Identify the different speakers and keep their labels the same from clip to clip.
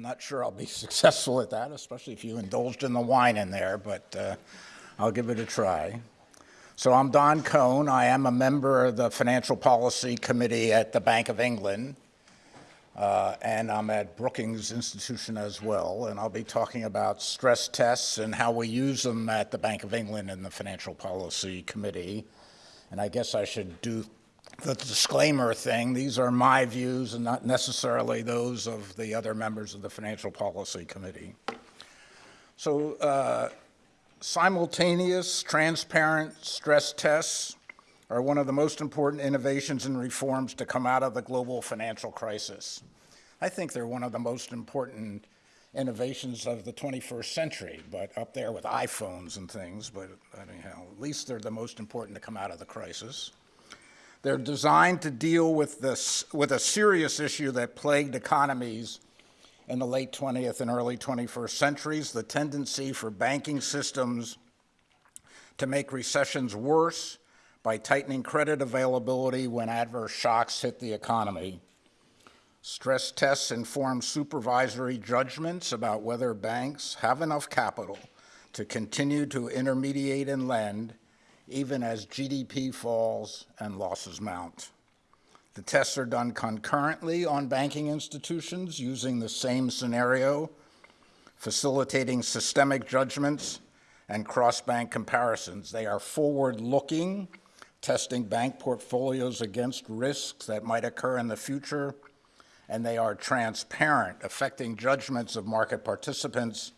Speaker 1: I'm not sure I'll be successful at that, especially if you indulged in the wine in there, but uh, I'll give it a try. So I'm Don Kohn. I am a member of the Financial Policy Committee at the Bank of England, uh, and I'm at Brookings Institution as well, and I'll be talking about stress tests and how we use them at the Bank of England and the Financial Policy Committee. And I guess I should do the disclaimer thing. These are my views and not necessarily those of the other members of the Financial Policy Committee. So uh, simultaneous, transparent stress tests are one of the most important innovations and reforms to come out of the global financial crisis. I think they're one of the most important innovations of the 21st century, but up there with iPhones and things, but anyhow, at least they're the most important to come out of the crisis. They're designed to deal with, this, with a serious issue that plagued economies in the late 20th and early 21st centuries, the tendency for banking systems to make recessions worse by tightening credit availability when adverse shocks hit the economy. Stress tests inform supervisory judgments about whether banks have enough capital to continue to intermediate and lend even as GDP falls and losses mount. The tests are done concurrently on banking institutions using the same scenario, facilitating systemic judgments and cross-bank comparisons. They are forward-looking, testing bank portfolios against risks that might occur in the future, and they are transparent, affecting judgments of market participants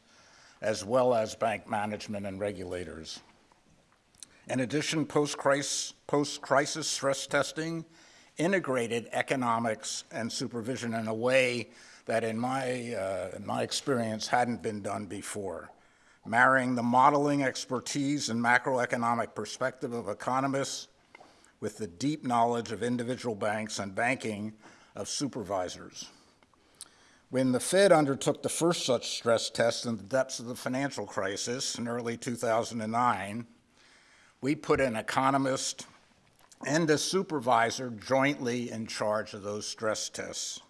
Speaker 1: as well as bank management and regulators. In addition, post-crisis post stress testing integrated economics and supervision in a way that in my, uh, in my experience hadn't been done before, marrying the modeling expertise and macroeconomic perspective of economists with the deep knowledge of individual banks and banking of supervisors. When the Fed undertook the first such stress test in the depths of the financial crisis in early 2009, we put an economist and a supervisor jointly in charge of those stress tests.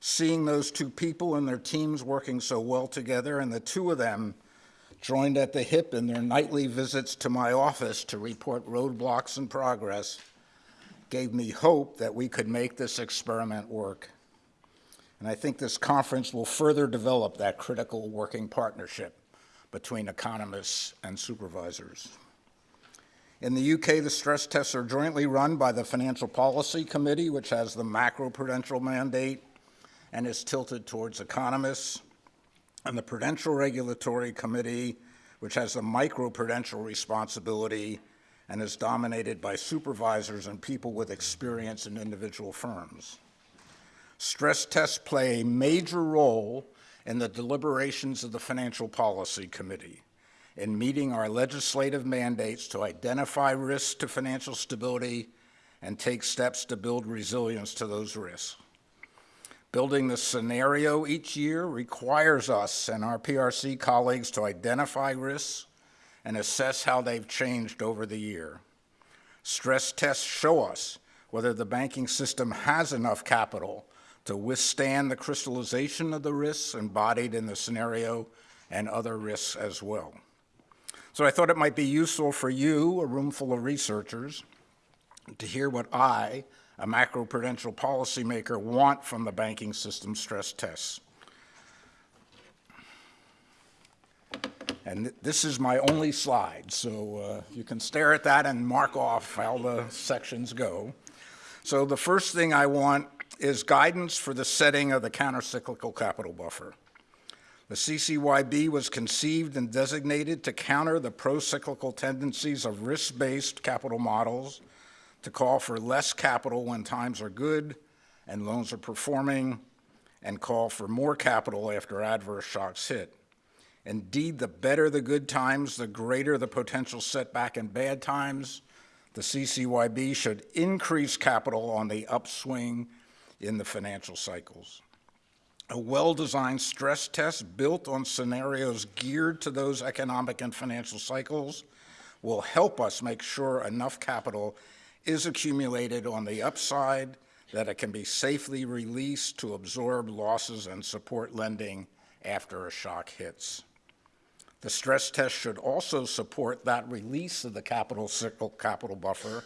Speaker 1: Seeing those two people and their teams working so well together, and the two of them joined at the hip in their nightly visits to my office to report roadblocks and progress, gave me hope that we could make this experiment work. And I think this conference will further develop that critical working partnership between economists and supervisors. In the UK, the stress tests are jointly run by the Financial Policy Committee, which has the macroprudential mandate and is tilted towards economists, and the Prudential Regulatory Committee, which has the microprudential responsibility and is dominated by supervisors and people with experience in individual firms. Stress tests play a major role in the deliberations of the Financial Policy Committee in meeting our legislative mandates to identify risks to financial stability and take steps to build resilience to those risks. Building the scenario each year requires us and our PRC colleagues to identify risks and assess how they've changed over the year. Stress tests show us whether the banking system has enough capital to withstand the crystallization of the risks embodied in the scenario and other risks as well. So I thought it might be useful for you, a room full of researchers, to hear what I, a macroprudential policymaker, want from the banking system stress tests. And th this is my only slide, so uh, you can stare at that and mark off how the sections go. So the first thing I want is guidance for the setting of the countercyclical capital buffer. The CCYB was conceived and designated to counter the pro-cyclical tendencies of risk-based capital models to call for less capital when times are good and loans are performing and call for more capital after adverse shocks hit. Indeed, the better the good times, the greater the potential setback in bad times. The CCYB should increase capital on the upswing in the financial cycles a well-designed stress test built on scenarios geared to those economic and financial cycles will help us make sure enough capital is accumulated on the upside that it can be safely released to absorb losses and support lending after a shock hits. The stress test should also support that release of the capital cycle capital buffer.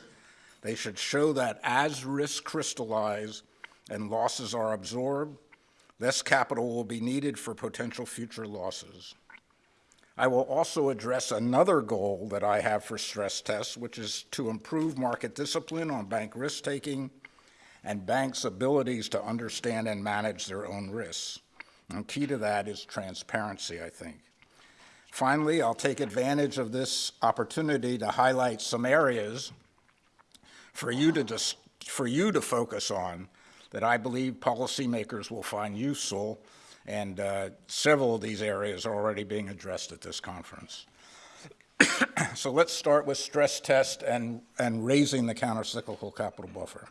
Speaker 1: They should show that as risks crystallize and losses are absorbed, less capital will be needed for potential future losses. I will also address another goal that I have for stress tests, which is to improve market discipline on bank risk taking and banks' abilities to understand and manage their own risks. And key to that is transparency, I think. Finally, I'll take advantage of this opportunity to highlight some areas for you to, dis- for you to focus on that I believe policymakers will find useful, and uh, several of these areas are already being addressed at this conference. so let's start with stress test and, and raising the countercyclical capital buffer.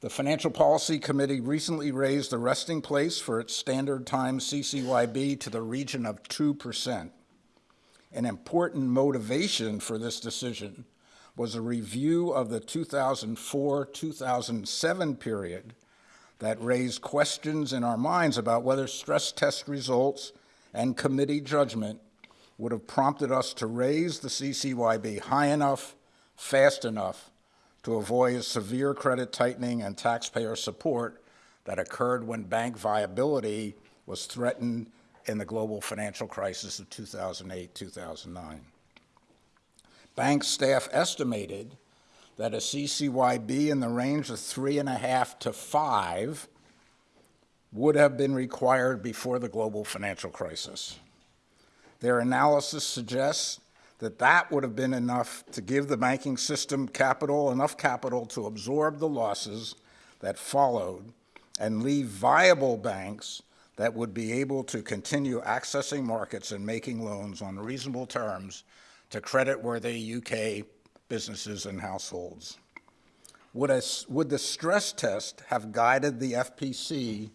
Speaker 1: The Financial Policy Committee recently raised the resting place for its standard time CCYB to the region of 2%. An important motivation for this decision was a review of the 2004-2007 period that raised questions in our minds about whether stress test results and committee judgment would have prompted us to raise the CCYB high enough, fast enough, to avoid a severe credit tightening and taxpayer support that occurred when bank viability was threatened in the global financial crisis of 2008 2009. Bank staff estimated that a CCYB in the range of three and a half to five would have been required before the global financial crisis. Their analysis suggests that that would have been enough to give the banking system capital, enough capital to absorb the losses that followed and leave viable banks that would be able to continue accessing markets and making loans on reasonable terms to credit-worthy UK businesses and households. Would, a, would the stress test have guided the FPC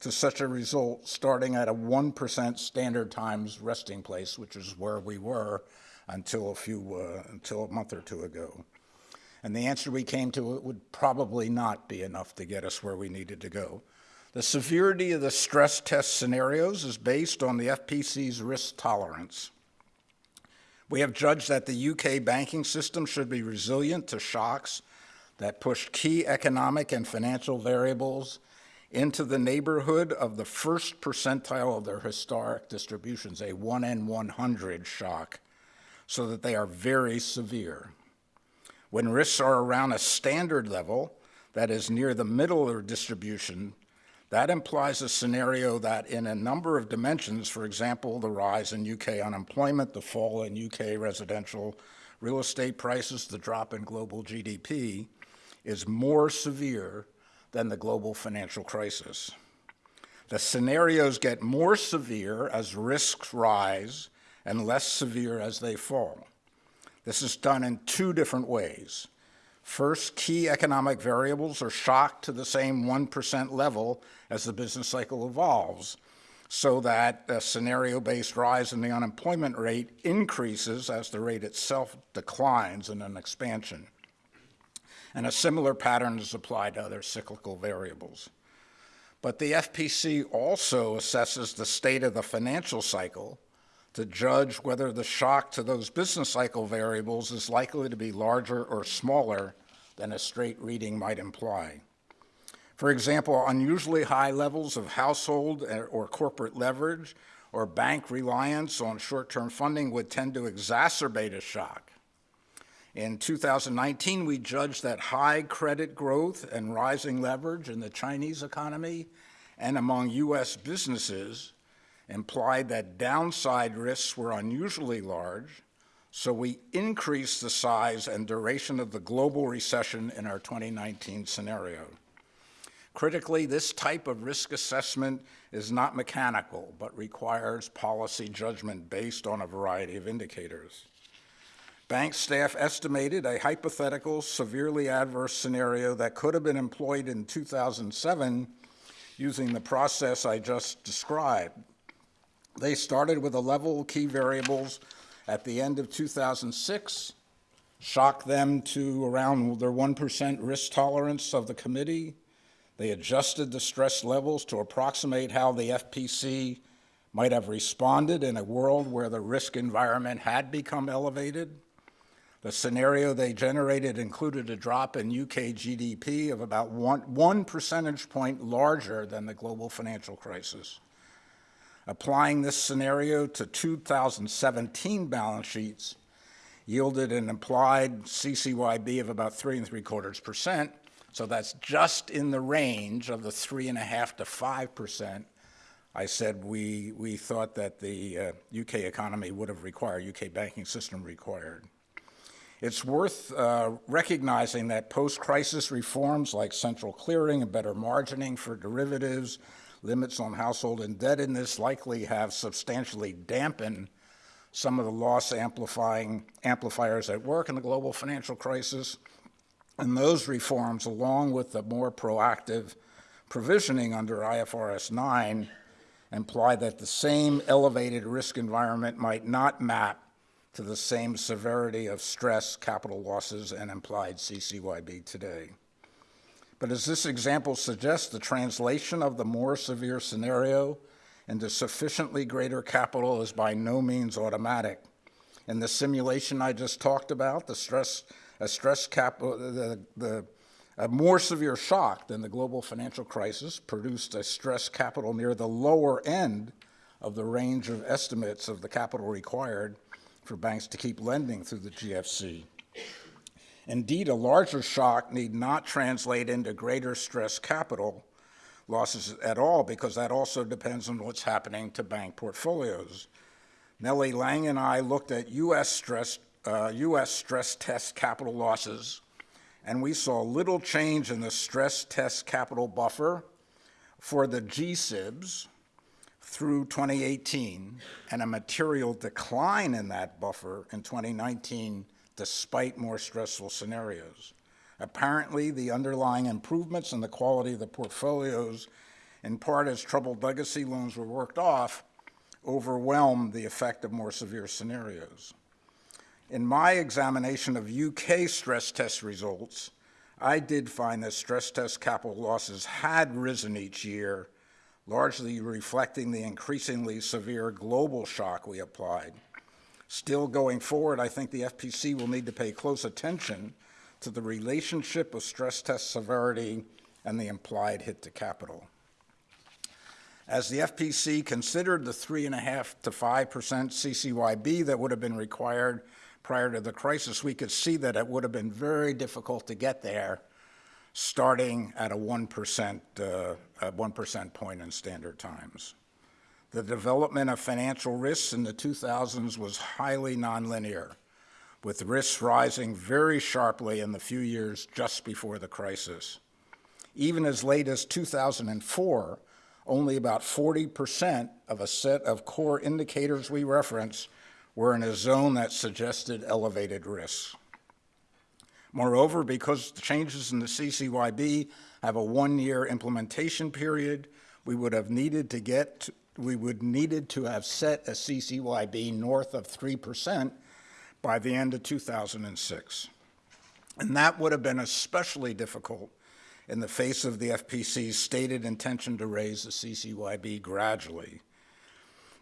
Speaker 1: to such a result starting at a 1% standard times resting place, which is where we were until a few, uh, until a month or two ago. And the answer we came to it would probably not be enough to get us where we needed to go. The severity of the stress test scenarios is based on the FPC's risk tolerance. We have judged that the UK banking system should be resilient to shocks that push key economic and financial variables into the neighborhood of the first percentile of their historic distributions, a 1 in 100 shock so that they are very severe. When risks are around a standard level, that is near the middle of their distribution, that implies a scenario that in a number of dimensions, for example, the rise in UK unemployment, the fall in UK residential real estate prices, the drop in global GDP, is more severe than the global financial crisis. The scenarios get more severe as risks rise and less severe as they fall. This is done in two different ways. First, key economic variables are shocked to the same 1% level as the business cycle evolves, so that a scenario-based rise in the unemployment rate increases as the rate itself declines in an expansion. And a similar pattern is applied to other cyclical variables. But the FPC also assesses the state of the financial cycle to judge whether the shock to those business cycle variables is likely to be larger or smaller than a straight reading might imply. For example, unusually high levels of household or corporate leverage or bank reliance on short-term funding would tend to exacerbate a shock. In 2019, we judged that high credit growth and rising leverage in the Chinese economy and among U.S. businesses implied that downside risks were unusually large, so we increased the size and duration of the global recession in our 2019 scenario. Critically, this type of risk assessment is not mechanical, but requires policy judgment based on a variety of indicators. Bank staff estimated a hypothetical severely adverse scenario that could have been employed in 2007 using the process I just described, they started with a level of key variables at the end of 2006 shocked them to around their 1% risk tolerance of the committee. They adjusted the stress levels to approximate how the FPC might have responded in a world where the risk environment had become elevated. The scenario they generated included a drop in UK GDP of about one, one percentage point larger than the global financial crisis. Applying this scenario to 2017 balance sheets yielded an implied CCYB of about three and three quarters percent. So that's just in the range of the three and a half to five percent I said we, we thought that the uh, UK economy would have required, UK banking system required. It's worth uh, recognizing that post-crisis reforms like central clearing and better margining for derivatives, limits on household indebtedness likely have substantially dampened some of the loss amplifying amplifiers at work in the global financial crisis. And those reforms, along with the more proactive provisioning under IFRS 9, imply that the same elevated risk environment might not map to the same severity of stress, capital losses, and implied CCYB today. But as this example suggests, the translation of the more severe scenario into sufficiently greater capital is by no means automatic. In the simulation I just talked about, the stress, a stress capital, uh, the, the a more severe shock than the global financial crisis produced a stress capital near the lower end of the range of estimates of the capital required for banks to keep lending through the GFC. Indeed, a larger shock need not translate into greater stress capital losses at all because that also depends on what's happening to bank portfolios. Nellie Liang and I looked at U.S. stress, uh, U.S. stress test capital losses and we saw little change in the stress test capital buffer for the GSIBs through 2018 and a material decline in that buffer in 2019 despite more stressful scenarios. Apparently, the underlying improvements in the quality of the portfolios, in part as troubled legacy loans were worked off, overwhelmed the effect of more severe scenarios. In my examination of UK stress test results, I did find that stress test capital losses had risen each year, largely reflecting the increasingly severe global shock we applied. Still going forward, I think the FPC will need to pay close attention to the relationship of stress test severity and the implied hit to capital. As the FPC considered the 3.5 to 5% CCYB that would have been required prior to the crisis, we could see that it would have been very difficult to get there starting at a 1%, uh, 1% point in standard times. The development of financial risks in the 2000s was highly nonlinear, with risks rising very sharply in the few years just before the crisis. Even as late as 2004, only about 40% of a set of core indicators we reference were in a zone that suggested elevated risks. Moreover, because the changes in the CCYB have a one-year implementation period, we would have needed to get, we would needed to have set a CCYB north of 3% by the end of 2006. And that would have been especially difficult in the face of the FPC's stated intention to raise the CCYB gradually.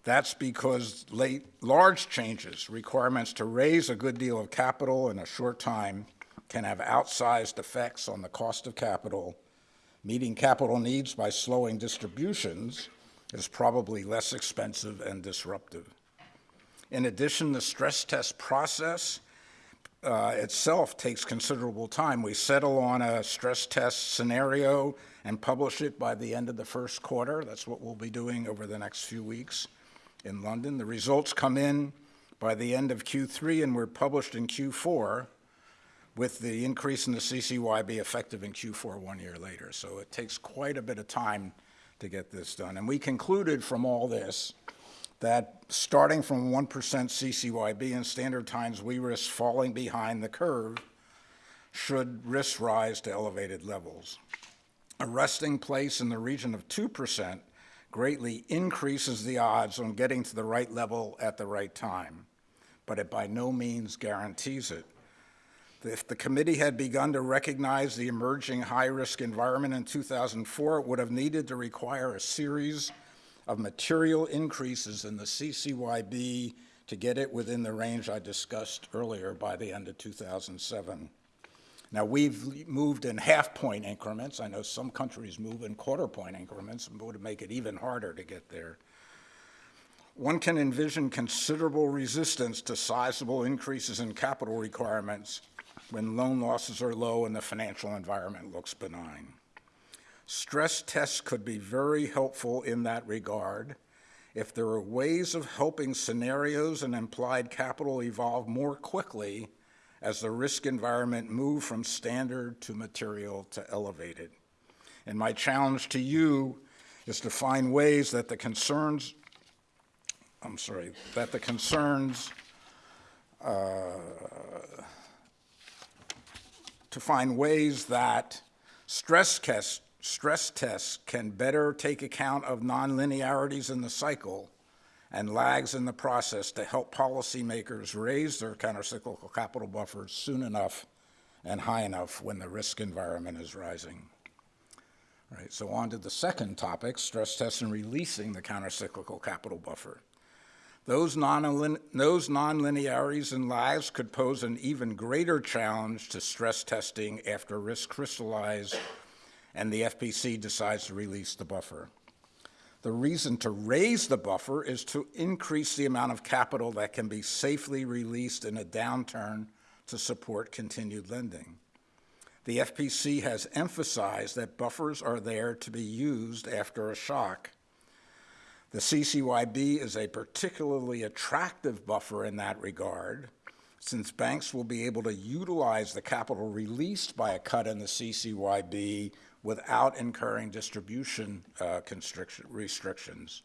Speaker 1: That's because late, large changes, requirements to raise a good deal of capital in a short time, can have outsized effects on the cost of capital. Meeting capital needs by slowing distributions is probably less expensive and disruptive. In addition, the stress test process uh, itself takes considerable time. We settle on a stress test scenario and publish it by the end of the first quarter. That's what we'll be doing over the next few weeks in London. The results come in by the end of Q3 and were published in Q4 with the increase in the CCYB effective in Q4 one year later. So it takes quite a bit of time to get this done. And we concluded from all this that starting from 1% CCYB in standard times, we risk falling behind the curve should risks rise to elevated levels. A resting place in the region of 2% greatly increases the odds on getting to the right level at the right time, but it by no means guarantees it. If the committee had begun to recognize the emerging high-risk environment in 2004, it would have needed to require a series of material increases in the CCYB to get it within the range I discussed earlier by the end of 2007. Now, we've moved in half-point increments. I know some countries move in quarter-point increments, and would make it even harder to get there. One can envision considerable resistance to sizable increases in capital requirements when loan losses are low and the financial environment looks benign. Stress tests could be very helpful in that regard if there are ways of helping scenarios and implied capital evolve more quickly as the risk environment move from standard to material to elevated. And my challenge to you is to find ways that the concerns, I'm sorry, that the concerns uh, to find ways that stress tests, stress tests can better take account of nonlinearities in the cycle and lags in the process to help policymakers raise their countercyclical capital buffers soon enough and high enough when the risk environment is rising. All right, so on to the second topic, stress tests and releasing the countercyclical capital buffer. Those, non those nonlinearities and lags could pose an even greater challenge to stress testing after risk crystallize and the FPC decides to release the buffer. The reason to raise the buffer is to increase the amount of capital that can be safely released in a downturn to support continued lending. The FPC has emphasized that buffers are there to be used after a shock the CCYB is a particularly attractive buffer in that regard, since banks will be able to utilize the capital released by a cut in the CCYB without incurring distribution uh, restrictions.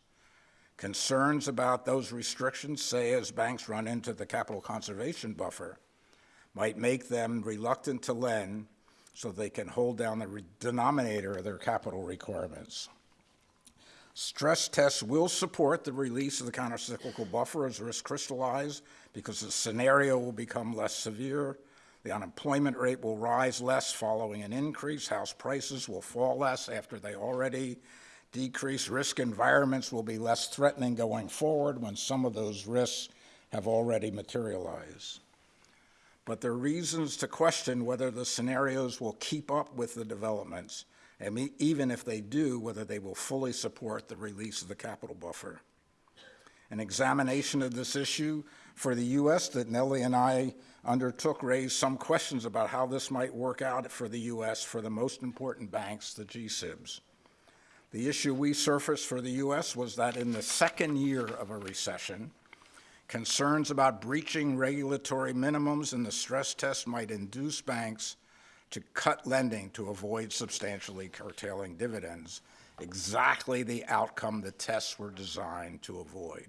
Speaker 1: Concerns about those restrictions, say as banks run into the capital conservation buffer, might make them reluctant to lend so they can hold down the denominator of their capital requirements. Stress tests will support the release of the countercyclical buffer as risk crystallize because the scenario will become less severe. The unemployment rate will rise less following an increase. House prices will fall less after they already decrease. Risk environments will be less threatening going forward when some of those risks have already materialized. But there are reasons to question whether the scenarios will keep up with the developments and even if they do, whether they will fully support the release of the capital buffer. An examination of this issue for the U.S. that Nellie and I undertook raised some questions about how this might work out for the U.S. for the most important banks, the GSIBs. The issue we surfaced for the U.S. was that in the second year of a recession, concerns about breaching regulatory minimums in the stress test might induce banks to cut lending to avoid substantially curtailing dividends, exactly the outcome the tests were designed to avoid.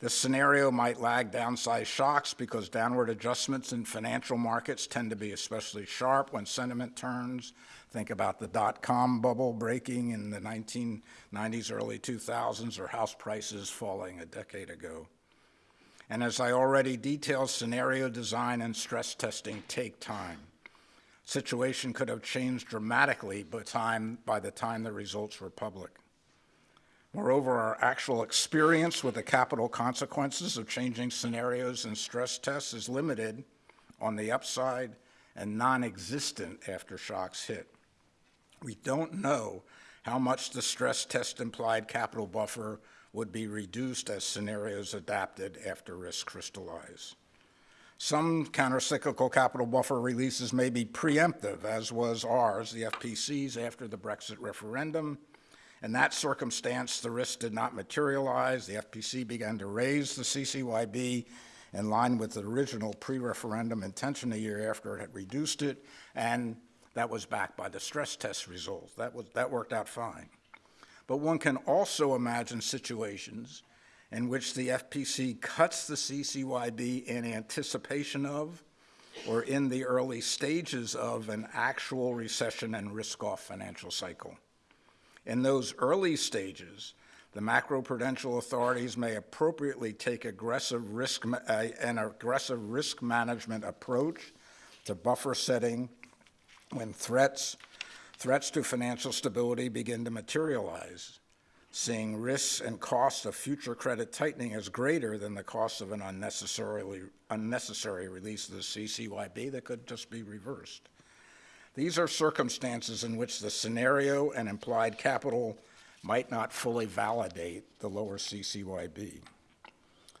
Speaker 1: This scenario might lag downside shocks because downward adjustments in financial markets tend to be especially sharp when sentiment turns. Think about the dot-com bubble breaking in the 1990s, early 2000s, or house prices falling a decade ago. And as I already detailed, scenario design and stress testing take time situation could have changed dramatically by, time, by the time the results were public. Moreover, our actual experience with the capital consequences of changing scenarios and stress tests is limited on the upside and non-existent after shocks hit. We don't know how much the stress test implied capital buffer would be reduced as scenarios adapted after risk crystallize. Some countercyclical capital buffer releases may be preemptive, as was ours, the FPC's, after the Brexit referendum. In that circumstance, the risk did not materialize. The FPC began to raise the CCYB in line with the original pre-referendum intention a year after it had reduced it, and that was backed by the stress test results. That, was, that worked out fine. But one can also imagine situations in which the FPC cuts the CCYB in anticipation of or in the early stages of an actual recession and risk-off financial cycle. In those early stages, the macroprudential authorities may appropriately take aggressive risk, uh, an aggressive risk management approach to buffer setting when threats, threats to financial stability begin to materialize, seeing risks and costs of future credit tightening as greater than the cost of an unnecessarily, unnecessary release of the CCYB that could just be reversed. These are circumstances in which the scenario and implied capital might not fully validate the lower CCYB.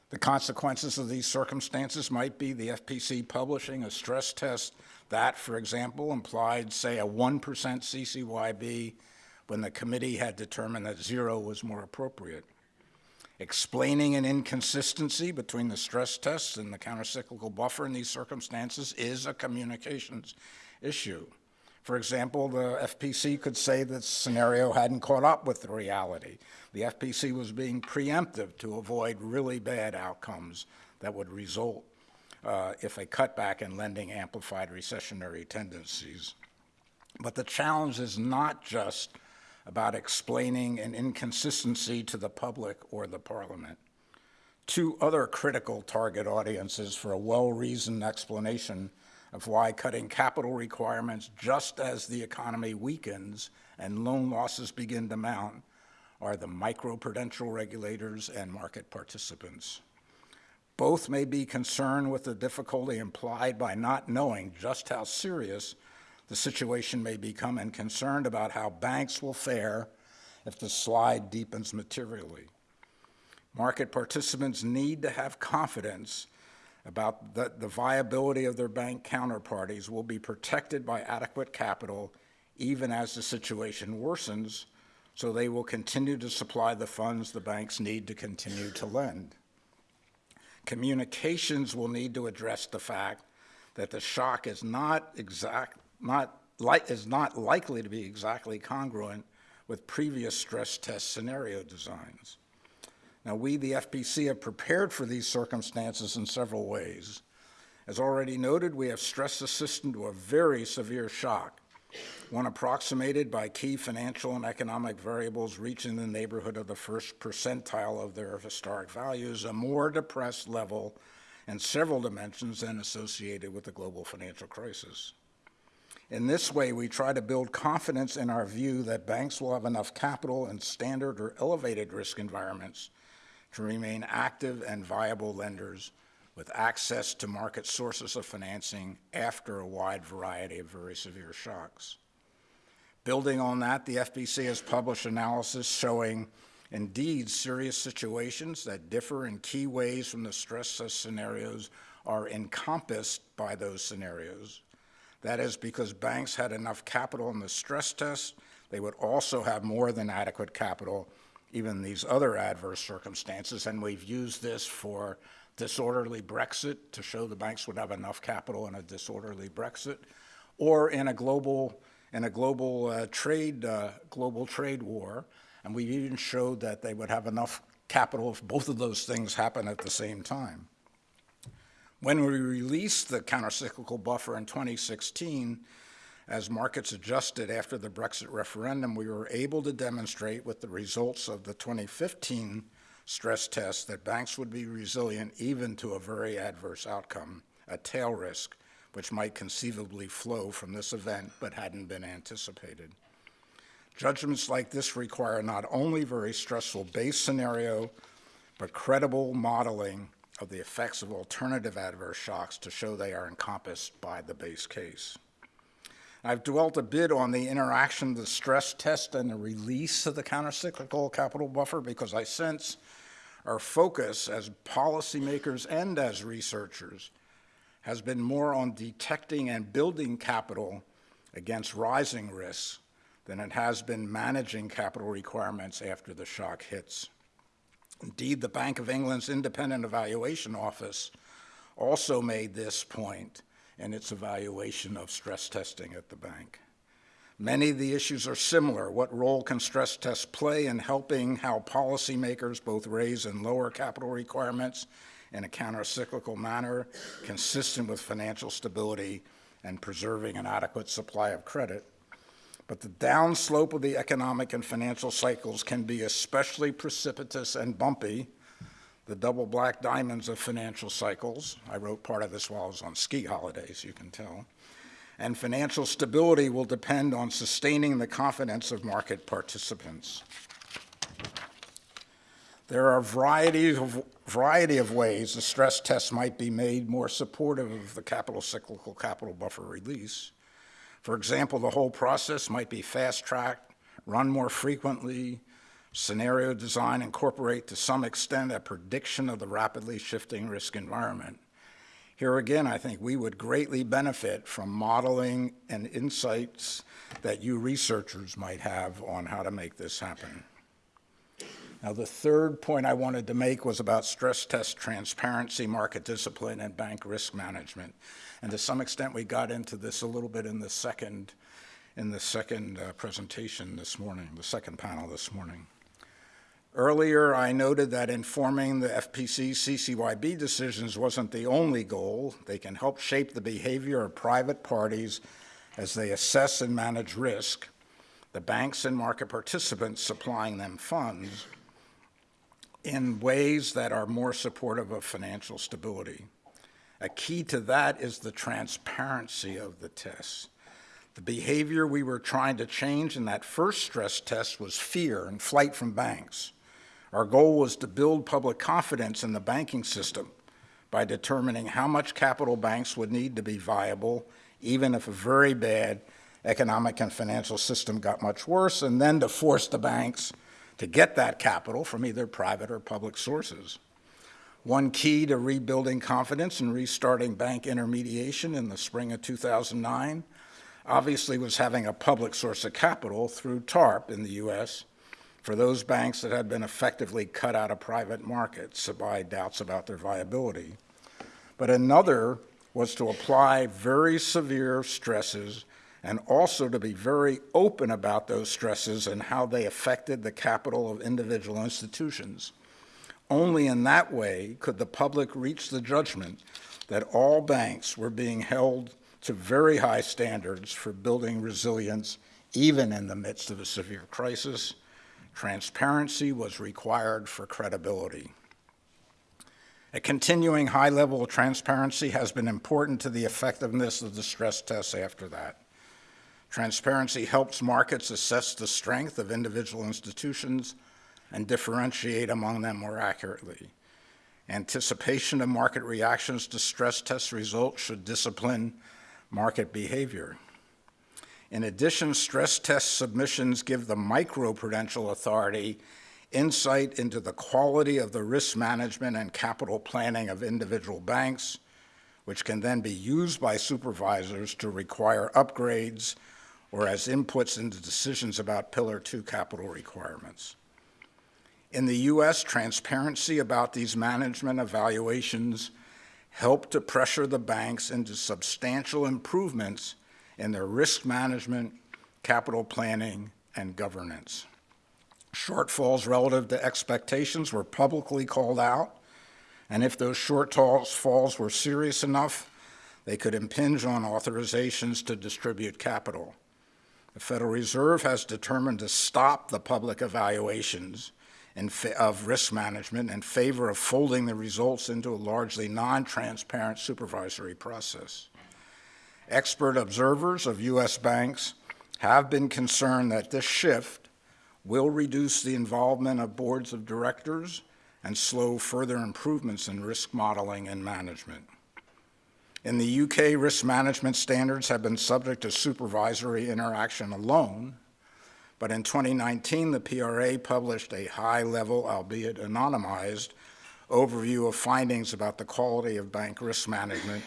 Speaker 1: The consequences of these circumstances might be the FPC publishing a stress test that, for example, implied, say, a 1% CCYB when the committee had determined that zero was more appropriate. Explaining an inconsistency between the stress tests and the countercyclical buffer in these circumstances is a communications issue. For example, the FPC could say that scenario hadn't caught up with the reality. The FPC was being preemptive to avoid really bad outcomes that would result uh, if a cutback in lending amplified recessionary tendencies. But the challenge is not just about explaining an inconsistency to the public or the parliament. Two other critical target audiences for a well-reasoned explanation of why cutting capital requirements just as the economy weakens and loan losses begin to mount are the microprudential regulators and market participants. Both may be concerned with the difficulty implied by not knowing just how serious the situation may become and concerned about how banks will fare if the slide deepens materially. Market participants need to have confidence about that the viability of their bank counterparties will be protected by adequate capital even as the situation worsens, so they will continue to supply the funds the banks need to continue to lend. Communications will need to address the fact that the shock is not exact, not is not likely to be exactly congruent with previous stress test scenario designs. Now, we, the FPC, have prepared for these circumstances in several ways. As already noted, we have stressed the to a very severe shock, one approximated by key financial and economic variables reaching the neighborhood of the first percentile of their historic values, a more depressed level in several dimensions than associated with the global financial crisis. In this way, we try to build confidence in our view that banks will have enough capital in standard or elevated risk environments to remain active and viable lenders with access to market sources of financing after a wide variety of very severe shocks. Building on that, the FPC has published analysis showing indeed serious situations that differ in key ways from the stress test scenarios are encompassed by those scenarios. That is because banks had enough capital in the stress test, they would also have more than adequate capital even in these other adverse circumstances, and we've used this for disorderly Brexit to show the banks would have enough capital in a disorderly Brexit, or in a global in a global uh, trade uh, global trade war, and we even showed that they would have enough capital if both of those things happen at the same time. When we released the countercyclical buffer in 2016, as markets adjusted after the Brexit referendum, we were able to demonstrate with the results of the 2015 stress test that banks would be resilient even to a very adverse outcome, a tail risk, which might conceivably flow from this event but hadn't been anticipated. Judgments like this require not only very stressful base scenario, but credible modeling of the effects of alternative adverse shocks to show they are encompassed by the base case. I've dwelt a bit on the interaction of the stress test and the release of the countercyclical capital buffer because I sense our focus as policymakers and as researchers has been more on detecting and building capital against rising risks than it has been managing capital requirements after the shock hits. Indeed, the Bank of England's Independent Evaluation Office also made this point in its evaluation of stress testing at the bank. Many of the issues are similar. What role can stress tests play in helping how policymakers both raise and lower capital requirements in a countercyclical manner consistent with financial stability and preserving an adequate supply of credit? But the downslope of the economic and financial cycles can be especially precipitous and bumpy the double black diamonds of financial cycles. I wrote part of this while I was on ski holidays, you can tell. And financial stability will depend on sustaining the confidence of market participants. There are a variety of, variety of ways the stress test might be made more supportive of the capital cyclical capital buffer release. For example, the whole process might be fast-tracked, run more frequently, scenario design incorporate to some extent a prediction of the rapidly shifting risk environment. Here again, I think we would greatly benefit from modeling and insights that you researchers might have on how to make this happen. Now, the third point I wanted to make was about stress test transparency, market discipline, and bank risk management. And to some extent, we got into this a little bit in the second, in the second uh, presentation this morning, the second panel this morning. Earlier, I noted that informing the FPC CCYB decisions wasn't the only goal. They can help shape the behavior of private parties as they assess and manage risk, the banks and market participants supplying them funds, in ways that are more supportive of financial stability. A key to that is the transparency of the tests. The behavior we were trying to change in that first stress test was fear and flight from banks. Our goal was to build public confidence in the banking system by determining how much capital banks would need to be viable, even if a very bad economic and financial system got much worse, and then to force the banks to get that capital from either private or public sources. One key to rebuilding confidence and restarting bank intermediation in the spring of 2009 obviously was having a public source of capital through TARP in the U.S. for those banks that had been effectively cut out of private markets by doubts about their viability. But another was to apply very severe stresses and also to be very open about those stresses and how they affected the capital of individual institutions. Only in that way could the public reach the judgment that all banks were being held to very high standards for building resilience even in the midst of a severe crisis. Transparency was required for credibility. A continuing high level of transparency has been important to the effectiveness of the stress tests after that. Transparency helps markets assess the strength of individual institutions and differentiate among them more accurately. Anticipation of market reactions to stress test results should discipline market behavior. In addition, stress test submissions give the microprudential authority insight into the quality of the risk management and capital planning of individual banks, which can then be used by supervisors to require upgrades or as inputs into decisions about Pillar 2 capital requirements. In the U.S., transparency about these management evaluations helped to pressure the banks into substantial improvements in their risk management, capital planning, and governance. Shortfalls relative to expectations were publicly called out, and if those shortfalls were serious enough, they could impinge on authorizations to distribute capital. The Federal Reserve has determined to stop the public evaluations of risk management in favor of folding the results into a largely non-transparent supervisory process. Expert observers of U.S. banks have been concerned that this shift will reduce the involvement of boards of directors and slow further improvements in risk modeling and management. In the UK, risk management standards have been subject to supervisory interaction alone, but in 2019, the PRA published a high-level, albeit anonymized, overview of findings about the quality of bank risk management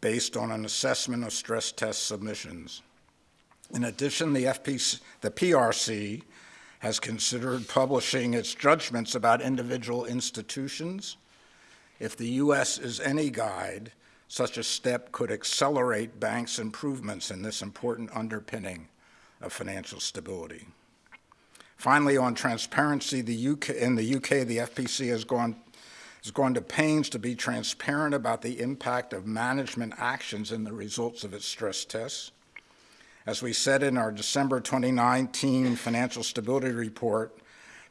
Speaker 1: based on an assessment of stress test submissions. In addition, the, FPC, the PRC has considered publishing its judgments about individual institutions. If the U.S. is any guide, such a step could accelerate banks' improvements in this important underpinning of financial stability. Finally, on transparency, the UK, in the UK, the FPC has gone, has gone to pains to be transparent about the impact of management actions in the results of its stress tests. As we said in our December 2019 Financial Stability Report,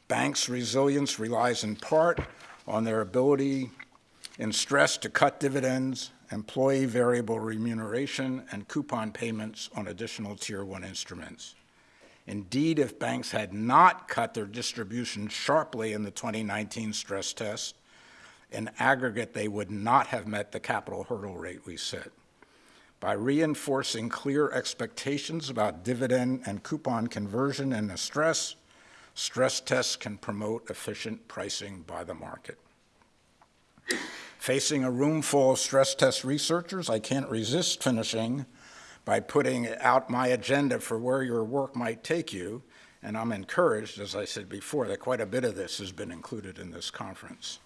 Speaker 1: banks' resilience relies in part on their ability in stress to cut dividends, employee variable remuneration, and coupon payments on additional Tier 1 instruments. Indeed, if banks had not cut their distribution sharply in the 2019 stress test, in aggregate, they would not have met the capital hurdle rate we set. By reinforcing clear expectations about dividend and coupon conversion in the stress, stress tests can promote efficient pricing by the market. Facing a room full of stress test researchers, I can't resist finishing by putting out my agenda for where your work might take you, and I'm encouraged, as I said before, that quite a bit of this has been included in this conference.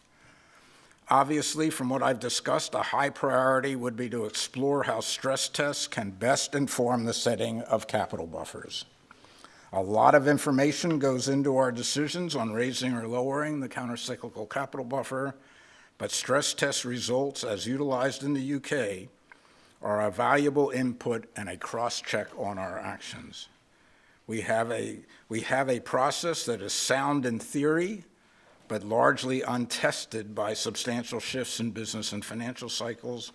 Speaker 1: Obviously, from what I've discussed, a high priority would be to explore how stress tests can best inform the setting of capital buffers. A lot of information goes into our decisions on raising or lowering the countercyclical capital buffer, but stress test results, as utilized in the UK, are a valuable input and a cross-check on our actions. We have, a, we have a process that is sound in theory, but largely untested by substantial shifts in business and financial cycles.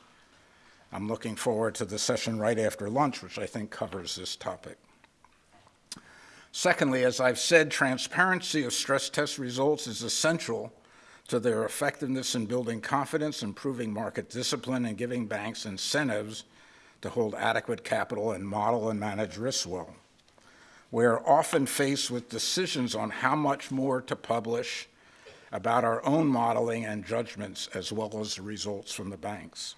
Speaker 1: I'm looking forward to the session right after lunch, which I think covers this topic. Secondly, as I've said, transparency of stress test results is essential to their effectiveness in building confidence, improving market discipline, and giving banks incentives to hold adequate capital and model and manage risk well. We are often faced with decisions on how much more to publish about our own modeling and judgments as well as the results from the banks.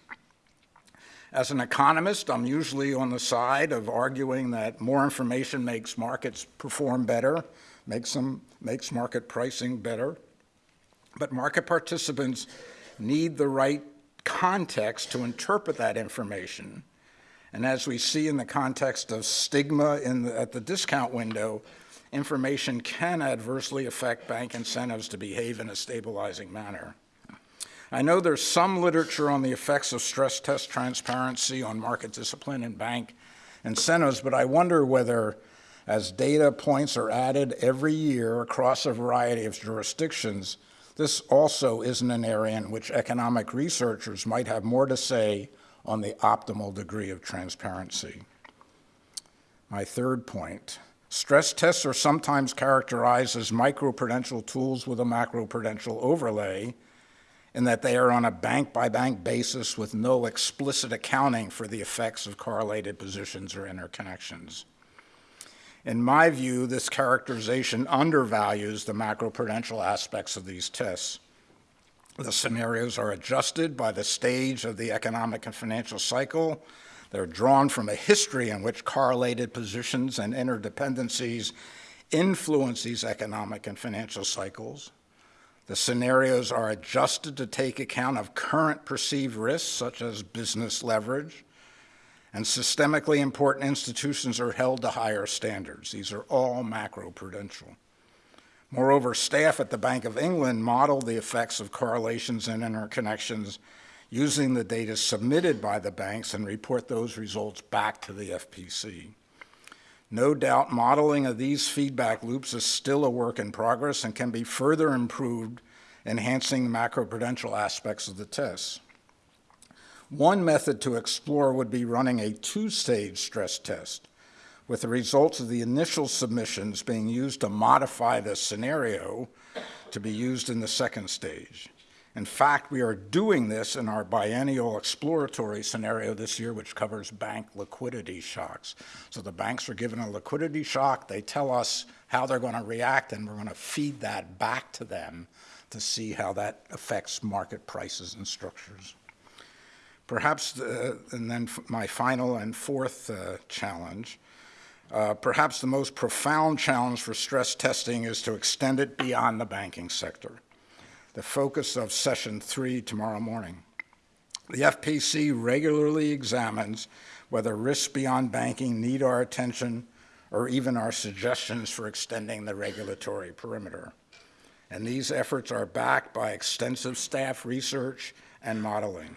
Speaker 1: As an economist, I'm usually on the side of arguing that more information makes markets perform better, makes, them, makes market pricing better, but market participants need the right context to interpret that information. And as we see in the context of stigma the, at the discount window, information can adversely affect bank incentives to behave in a stabilizing manner. I know there's some literature on the effects of stress test transparency on market discipline and bank incentives, but I wonder whether as data points are added every year across a variety of jurisdictions, this also isn't an area in which economic researchers might have more to say on the optimal degree of transparency. My third point, stress tests are sometimes characterized as microprudential tools with a macroprudential overlay in that they are on a bank-by-bank -bank basis with no explicit accounting for the effects of correlated positions or interconnections. In my view, this characterization undervalues the macroprudential aspects of these tests. The scenarios are adjusted by the stage of the economic and financial cycle. They're drawn from a history in which correlated positions and interdependencies influence these economic and financial cycles. The scenarios are adjusted to take account of current perceived risks, such as business leverage, and systemically important institutions are held to higher standards. These are all macroprudential. Moreover, staff at the Bank of England model the effects of correlations and interconnections using the data submitted by the banks and report those results back to the FPC. No doubt modeling of these feedback loops is still a work in progress and can be further improved, enhancing the macroprudential aspects of the tests. One method to explore would be running a two-stage stress test, with the results of the initial submissions being used to modify the scenario to be used in the second stage. In fact, we are doing this in our biennial exploratory scenario this year, which covers bank liquidity shocks. So the banks are given a liquidity shock, they tell us how they're going to react, and we're going to feed that back to them to see how that affects market prices and structures. Perhaps, the, and then my final and fourth uh, challenge, uh, perhaps the most profound challenge for stress testing is to extend it beyond the banking sector, the focus of session three tomorrow morning. The FPC regularly examines whether risks beyond banking need our attention or even our suggestions for extending the regulatory perimeter. And these efforts are backed by extensive staff research and modeling.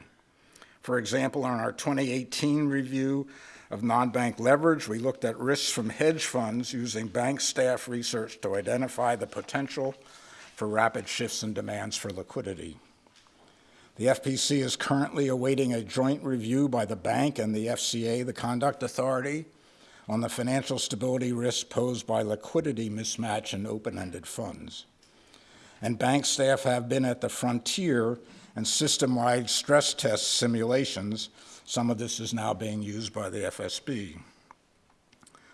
Speaker 1: For example, on our 2018 review of non-bank leverage, we looked at risks from hedge funds using bank staff research to identify the potential for rapid shifts in demands for liquidity. The FPC is currently awaiting a joint review by the bank and the FCA, the Conduct Authority, on the financial stability risks posed by liquidity mismatch in open-ended funds. And bank staff have been at the frontier and system-wide stress test simulations. Some of this is now being used by the FSB.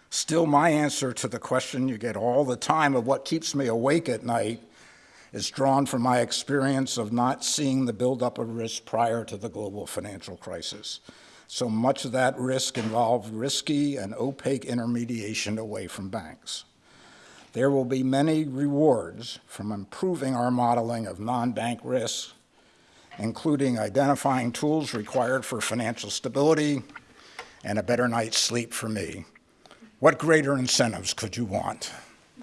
Speaker 1: Still, my answer to the question you get all the time of what keeps me awake at night is drawn from my experience of not seeing the buildup of risk prior to the global financial crisis. So much of that risk involved risky and opaque intermediation away from banks. There will be many rewards from improving our modeling of non-bank risks, including identifying tools required for financial stability and a better night's sleep for me. What greater incentives could you want?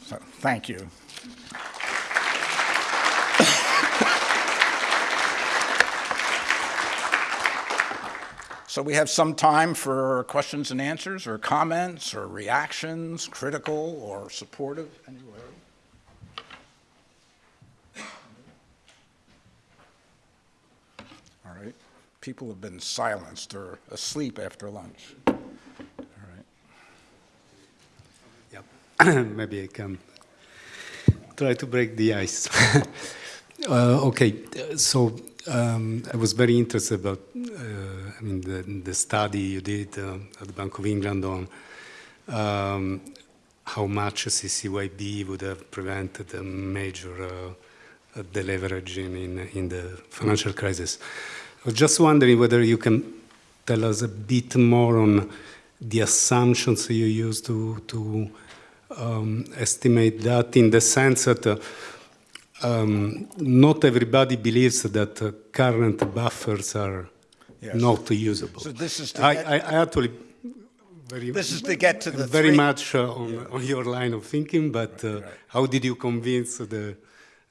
Speaker 1: So, thank you. So we have some time for questions and answers or comments or reactions, critical or supportive, anyway. All right. People have been silenced or asleep after lunch. All right.
Speaker 2: Yep. Maybe I can try to break the ice. uh, okay, so um, I was very interested about, uh, I mean, the, the, study you did uh, at the Bank of England on um, how much CCYB would have prevented a major uh, deleveraging in, in the financial crisis. I was just wondering whether you can tell us a bit more on the assumptions you use to, to um, estimate that in the sense that uh, um, not everybody believes that uh, current buffers are yes. not usable.
Speaker 1: So this is
Speaker 2: I, I, I, actually very
Speaker 1: this is to get to the
Speaker 2: very
Speaker 1: three.
Speaker 2: much uh, on, yeah. on, your line of thinking. But right, uh, right. how did you convince the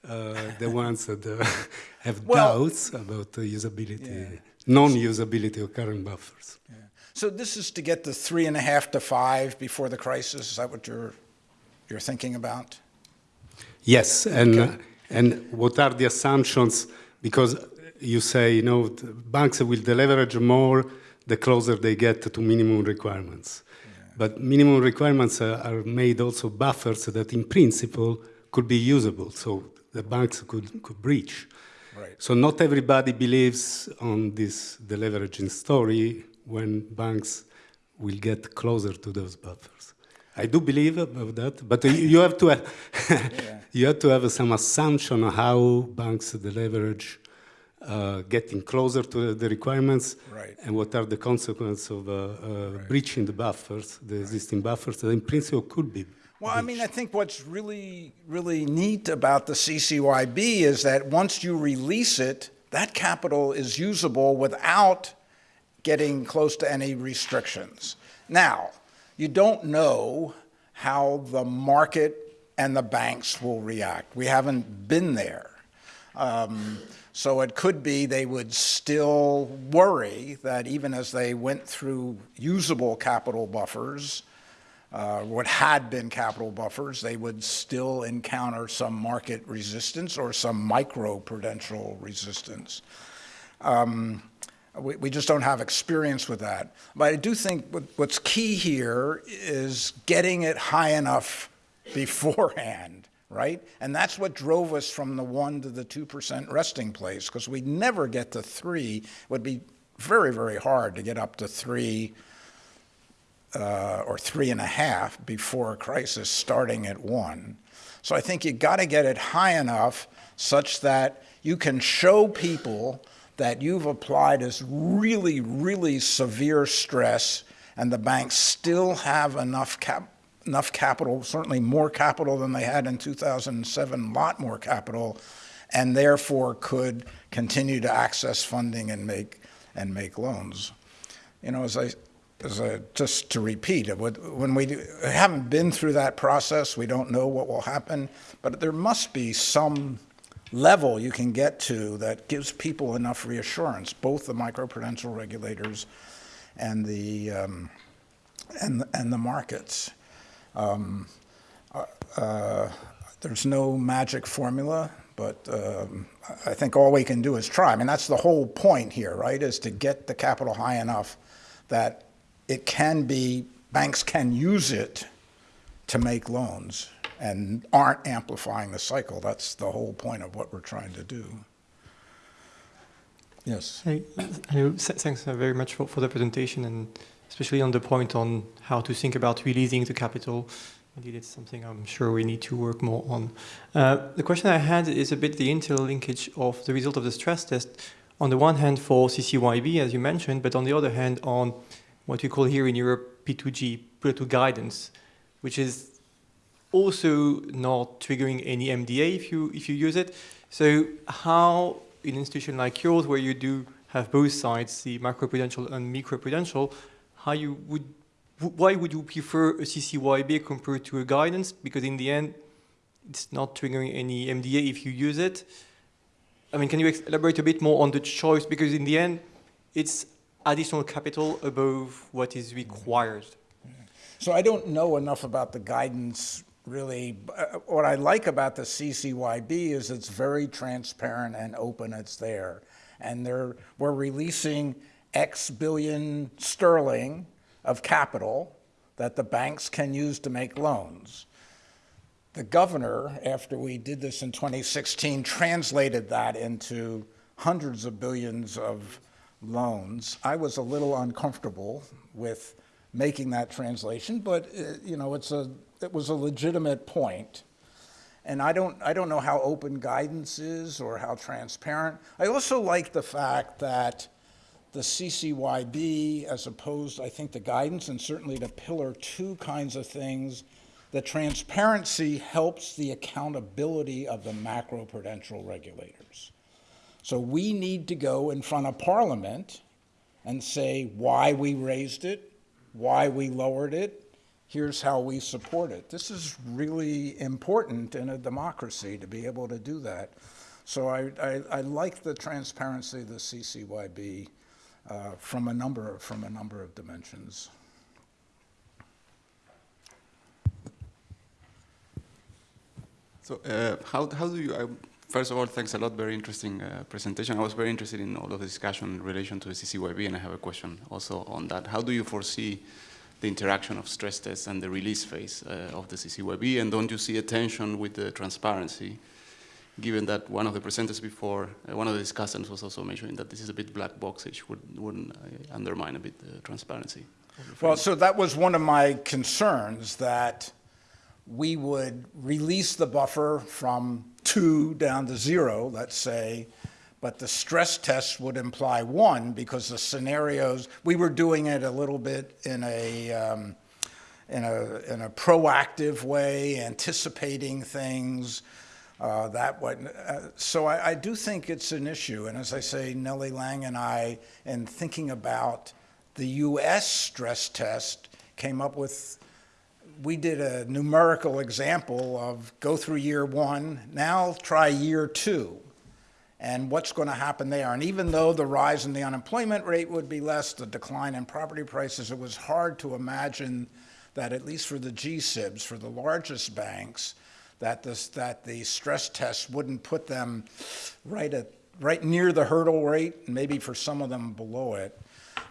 Speaker 2: the ones that uh, have well, doubts about the usability, yeah. non-usability of current buffers?
Speaker 1: Yeah. So this is to get the three and a half to five before the crisis. Is that what you're you're thinking about?
Speaker 2: Yes, and. Okay and what are the assumptions? Because you say, you know, banks will deleverage more the closer they get to minimum requirements. Yeah. But minimum requirements are, are made also buffers that in principle could be usable, so the banks could, could breach.
Speaker 1: Right.
Speaker 2: So not everybody believes on this deleveraging story when banks will get closer to those buffers. I do believe about that, but you have to have, yeah. you have to have some assumption on how banks the leverage uh, getting closer to the requirements
Speaker 1: right.
Speaker 2: and what are the consequences of uh, uh, right. breaching the buffers, the existing buffers that in principle could be.
Speaker 1: Well, I mean, I think what's really, really neat about the CCYB is that once you release it, that capital is usable without getting close to any restrictions. Now, you don't know how the market and the banks will react. We haven't been there. Um, so it could be they would still worry that even as they went through usable capital buffers, uh, what had been capital buffers, they would still encounter some market resistance or some micro-prudential resistance. Um, we, we just don't have experience with that. But I do think what, what's key here is getting it high enough beforehand, right? And that's what drove us from the 1 to the 2% resting place, because we'd never get to 3. It would be very, very hard to get up to 3 uh, or 3.5 before a crisis starting at 1. So I think you got to get it high enough such that you can show people that you've applied as really, really severe stress, and the banks still have enough cap enough capital, certainly more capital than they had in 2007, a lot more capital, and therefore could continue to access funding and make and make loans. You know, as I I, just to repeat, when we haven't been through that process, we don't know what will happen, but there must be some level you can get to that gives people enough reassurance, both the microprudential regulators and the um, and and the markets. Um, uh, uh, there's no magic formula, but um, I think all we can do is try. I mean, that's the whole point here, right? Is to get the capital high enough that it can be, banks can use it to make loans and aren't amplifying the cycle. That's the whole point of what we're trying to do. Yes.
Speaker 3: Hey, hello. Thanks uh, very much for, for the presentation and especially on the point on how to think about releasing the capital. Indeed, it's something I'm sure we need to work more on. Uh, the question I had is a bit the interlinkage of the result of the stress test. On the one hand, for CCYB, as you mentioned, but on the other hand, on what we call here in Europe P2G, Pillar 2 guidance, which is also not triggering any MDA if you if you use it. So how in an institution like yours, where you do have both sides, the macroprudential and microprudential, how you would why would you prefer a CCYB compared to a guidance? Because in the end, it's not triggering any MDA if you use it. I mean, can you elaborate a bit more on the choice? Because in the end, it's additional capital above what is required.
Speaker 1: So I don't know enough about the guidance really. Uh, What I like about the CCYB is it's very transparent and open, it's there. And they're, we're releasing X billion sterling of capital that the banks can use to make loans. The governor, after we did this in 2016, translated that into hundreds of billions of loans. I was a little uncomfortable with making that translation, but uh, you know, it's a it was a legitimate point. And I don't I don't know how open guidance is or how transparent. I also like the fact that the CCYB, as opposed, I think, to guidance and certainly to Pillar Two kinds of things, the transparency helps the accountability of the macroprudential regulators. So we need to go in front of Parliament and say why we raised it, why we lowered it, here's how we support it. This is really important in a democracy to be able to do that. So I, I, I like the transparency of the CCYB uh, from a number from a number of dimensions.
Speaker 4: So uh, how, how do you, uh, first of all, thanks a lot, very interesting uh, presentation. I was very interested in all of the discussion in relation to the CCYB, and I have a question also on that. How do you foresee the interaction of stress tests and the release phase uh, of the CCYB, and don't you see a tension with the transparency, given that one of the presenters before, uh, one of the discussants was also mentioning that this is a bit black boxish, would, wouldn't uh, undermine a bit the transparency?
Speaker 1: Well, so that was one of my concerns that we would release the buffer from two down to zero, let's say, but the stress test would imply one because the scenarios, we were doing it a little bit in a, um, in a, in a proactive way, anticipating things. Uh, that way. Uh, so I, I do think it's an issue. And as I say, Nellie Liang and I, in thinking about the U.S. stress test, came up with we did a numerical example of go through year one, now try year two, and what's going to happen there. And even though the rise in the unemployment rate would be less, the decline in property prices, it was hard to imagine that at least for the GSIBs, for the largest banks, that this, that the stress test wouldn't put them right at right near the hurdle rate, and maybe for some of them below it.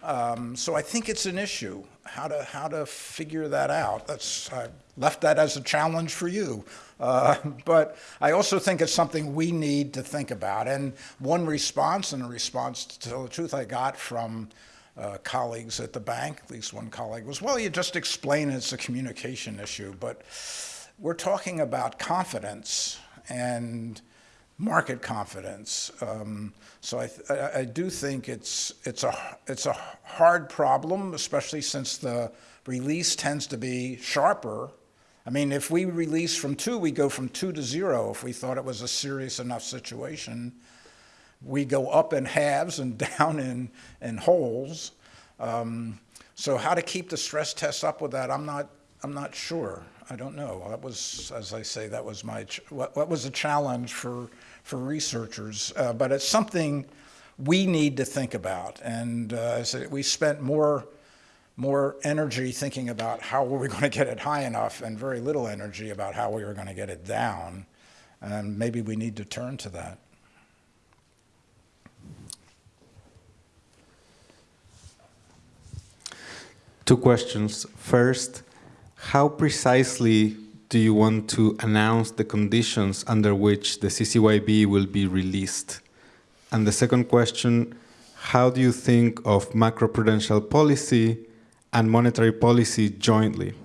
Speaker 1: Um, so I think it's an issue how to how to figure that out. That's I left that as a challenge for you, uh, but I also think it's something we need to think about. And one response, and a response to tell the truth, I got from uh, colleagues at the bank, at least one colleague was, well, you just explain it's a communication issue, but we're talking about confidence and market confidence. Um, so I, I, I do think it's it's a it's a hard problem, especially since the release tends to be sharper. I mean, if we release from two, we go from two to zero. If we thought it was a serious enough situation, we go up in halves and down in in wholes. Um, so how to keep the stress test up with that, I'm not I'm not sure. I don't know. That was, as I say, that was my what, what was a challenge for for researchers, uh, but it's something we need to think about. And uh, said we spent more more energy thinking about how were we going to get it high enough and very little energy about how we were going to get it down. And maybe we need to turn to that.
Speaker 5: Two questions. First, how precisely do you want to announce the conditions under which the CCYB will be released? And the second question, how do you think of macroprudential policy and monetary policy jointly?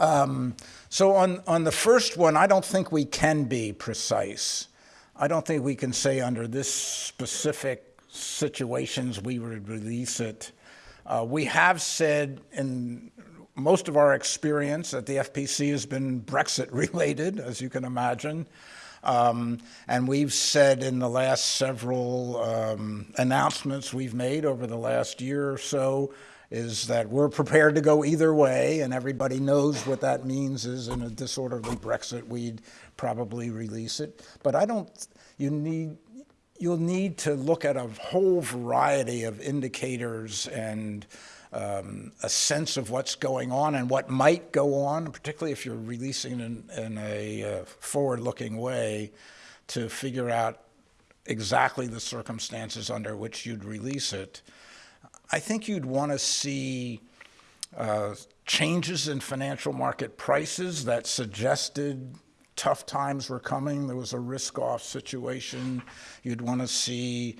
Speaker 1: Um, so on, on the first one, I don't think we can be precise. I don't think we can say under this specific situations we would release it. Uh, we have said in most of our experience at the FPC has been Brexit related, as you can imagine. Um, and we've said in the last several um, announcements we've made over the last year or so is that we're prepared to go either way, and everybody knows what that means is in a disorderly Brexit, we'd probably release it. But I don't, you need, you'll need to look at a whole variety of indicators and um, a sense of what's going on and what might go on, particularly if you're releasing in, in a uh, forward-looking way, to figure out exactly the circumstances under which you'd release it. I think you'd want to see uh, changes in financial market prices that suggested tough times were coming. There was a risk-off situation. You'd want to see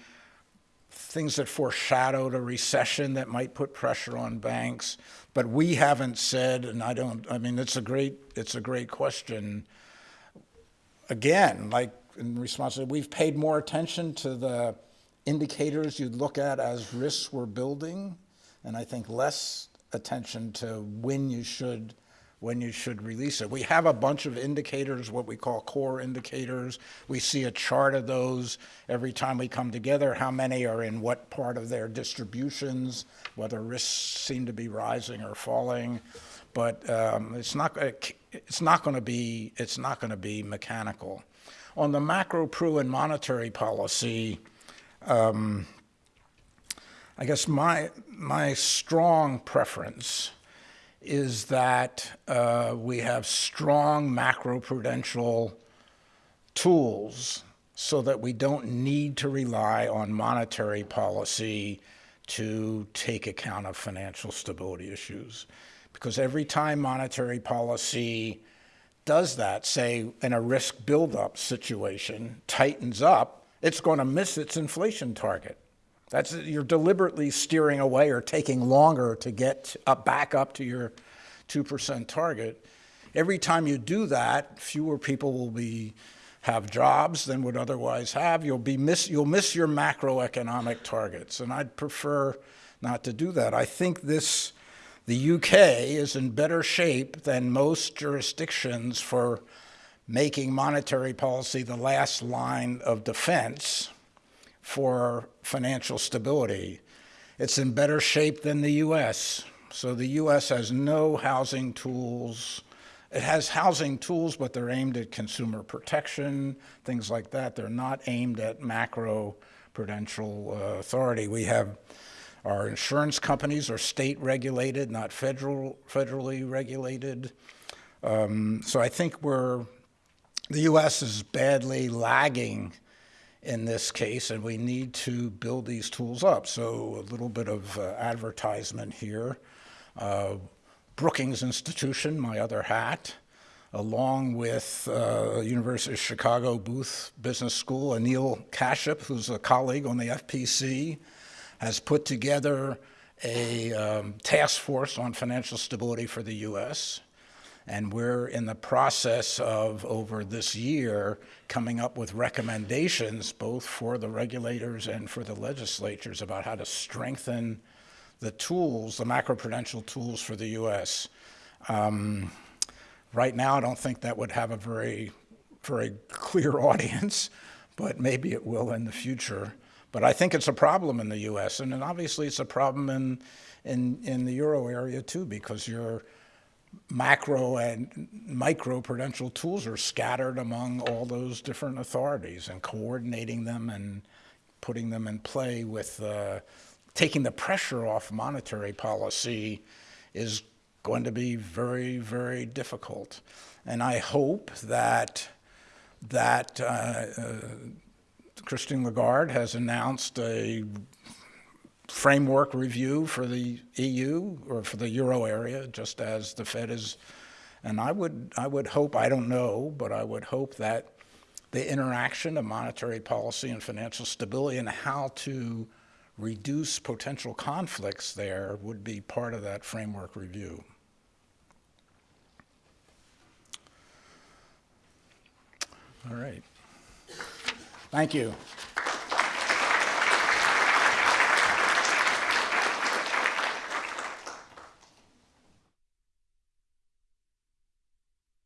Speaker 1: things that foreshadowed a recession that might put pressure on banks. But we haven't said, and I don't, I mean, it's a great, it's a great question. Again, like in response, we've paid more attention to the indicators you'd look at as risks were building, and I think less attention to when you should when you should release it. We have a bunch of indicators, what we call core indicators. We see a chart of those every time we come together, how many are in what part of their distributions, whether risks seem to be rising or falling. But um, it's not, it's not going to be, it's not going to be mechanical. On the macro pru and monetary policy, um, I guess my, my strong preference is that uh, we have strong macroprudential tools so that we don't need to rely on monetary policy to take account of financial stability issues. Because every time monetary policy does that, say in a risk buildup situation, tightens up, it's going to miss its inflation target. That's you're deliberately steering away or taking longer to get up, back up to your 2% target. Every time you do that, fewer people will be have jobs than would otherwise have. You'll be miss you'll miss your macroeconomic targets, and I'd prefer not to do that. I think this the UK is in better shape than most jurisdictions for making monetary policy the last line of defense for financial stability. It's in better shape than the US. So the US has no housing tools. It has housing tools, but they're aimed at consumer protection, things like that. They're not aimed at macro prudential uh, authority. We have our insurance companies are state regulated, not federal, federally regulated. Um, so I think we're the U.S. is badly lagging in this case, and we need to build these tools up. So a little bit of uh, advertisement here. Uh, Brookings Institution, my other hat, along with uh, University of Chicago Booth Business School, Anil Kashyap, who's a colleague on the FPC, has put together a um, task force on financial stability for the U.S. And we're in the process of, over this year, coming up with recommendations both for the regulators and for the legislatures about how to strengthen the tools, the macroprudential tools for the U.S. Um, right now, I don't think that would have a very, very clear audience, but maybe it will in the future. But I think it's a problem in the U.S., and, and obviously it's a problem in, in, in the euro area too, because you're macro and micro prudential tools are scattered among all those different authorities and coordinating them and putting them in play with uh, taking the pressure off monetary policy is going to be very, very difficult. And I hope that that uh, uh, Christine Lagarde has announced a framework review for the EU or for the euro area, just as the Fed is. And I would, I would hope, I don't know, but I would hope that the interaction of monetary policy and financial stability and how to reduce potential conflicts there would be part of that framework review. All right. Thank you.